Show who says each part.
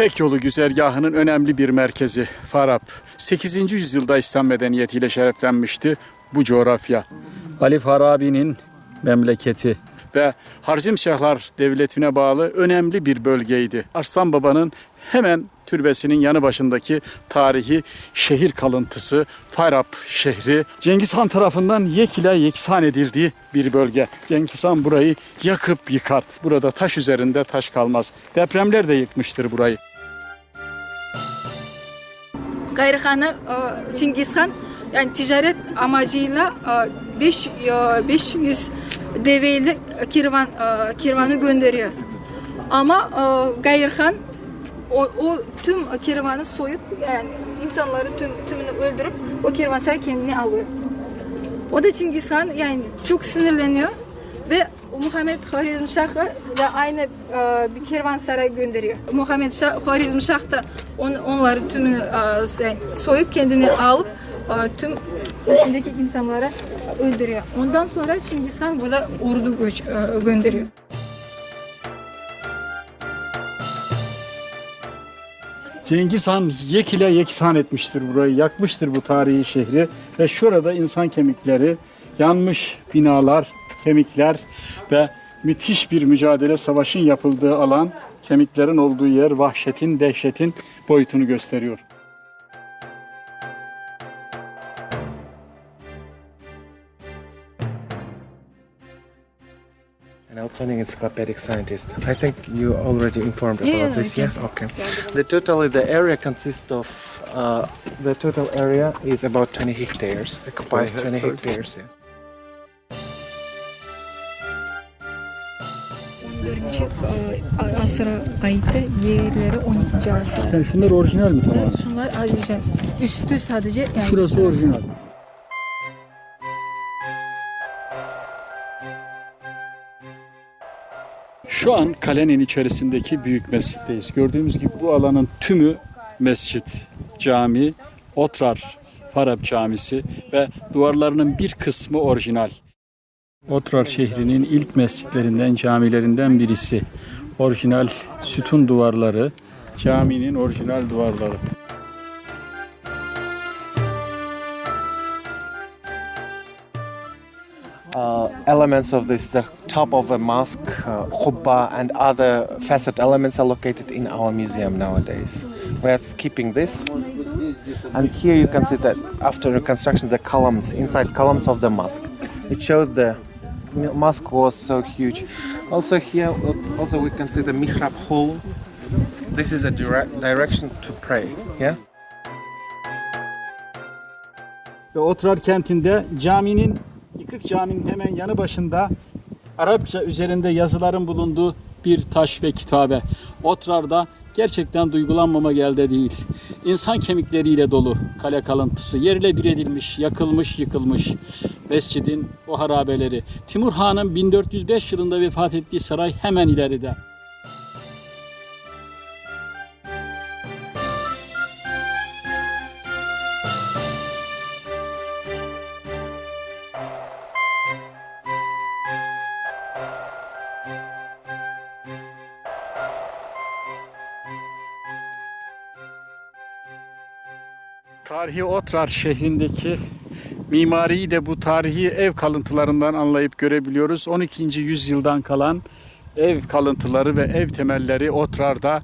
Speaker 1: İpek yolu güzergahının önemli bir merkezi Farab. 8. yüzyılda İslam medeniyetiyle şereflenmişti bu coğrafya. Ali Farabi'nin memleketi ve Harzimşahlar Devleti'ne bağlı önemli bir bölgeydi. Arslan Baba'nın hemen türbesinin yanı başındaki tarihi şehir kalıntısı Farab şehri Cengiz Han tarafından yek ile yeksan edildiği bir bölge. Cengiz Han burayı yakıp yıkar. Burada taş üzerinde taş kalmaz. Depremler de yıkmıştır burayı.
Speaker 2: Gayrıhan'ı e, Çingiz Han yani ticaret amacıyla e, beş- e, 500 develi kirvan e, kirvanı gönderiyor. Ama e, Gayrıhan o, o tüm kirvanı soyup yani insanları tüm tümünü öldürüp o kervansaray kendine alıyor. O da Çingiz Han yani çok sinirleniyor ve Muhammed Harizmşah'a da aynı e, bir kervansaray gönderiyor. Muhammed Şah, Harizmşah da on, onları tümünü e, yani soyup kendini alıp e, tüm içindeki insanları öldürüyor. Ondan sonra Çingiz Han burada ordu göç, e, gönderiyor.
Speaker 1: Cengiz Han yek ile yeksan etmiştir burayı, yakmıştır bu tarihi şehri ve şurada insan kemikleri, yanmış binalar, kemikler ve müthiş bir mücadele savaşın yapıldığı alan, kemiklerin olduğu yer vahşetin, dehşetin boyutunu gösteriyor.
Speaker 3: An outstanding encyclopedic scientist. I think you already informed
Speaker 2: Yeah,
Speaker 3: about
Speaker 2: yeah,
Speaker 3: this. Yes, okay. The totally the area consists of uh, the total area is about 20 hectares. Occupies 20 hectares. yeah.
Speaker 2: 14. e, asıra ait yerleri 12. asır.
Speaker 1: Yani şunlar orijinal mi tamam?
Speaker 2: Şunlar ayrıca üstü sadece yani
Speaker 1: Şurası orijinal. Şu an kalenin içerisindeki büyük mescitteyiz. Gördüğümüz gibi bu alanın tümü mescit, cami, Otrar Farab Camisi ve duvarlarının bir kısmı orijinal. Otrar şehrinin ilk mescitlerinden, camilerinden birisi. Orijinal sütun duvarları, caminin orijinal duvarları.
Speaker 3: Uh, elements of this, the top of a mosque, uh, and other facet elements are located in our museum nowadays. We are keeping this. And here you can see that after reconstruction, the columns, inside columns of the mosque. It showed the mosque was so huge. Also here, also we can see the mihrab hall. This is a direct direction to pray. Yeah.
Speaker 1: ve Otrar kentinde caminin yıkık caminin hemen yanı başında Arapça üzerinde yazıların bulunduğu bir taş ve kitabe. Otrar'da gerçekten duygulanmama elde değil. İnsan kemikleriyle dolu kale kalıntısı yerle bir edilmiş, yakılmış, yıkılmış. Mescidin o harabeleri. Timur Han'ın 1405 yılında vefat ettiği saray hemen ileride. Tarihi Otrar şehrindeki mimariyi de bu tarihi ev kalıntılarından anlayıp görebiliyoruz. 12. yüzyıldan kalan ev kalıntıları ve ev temelleri Otrar'da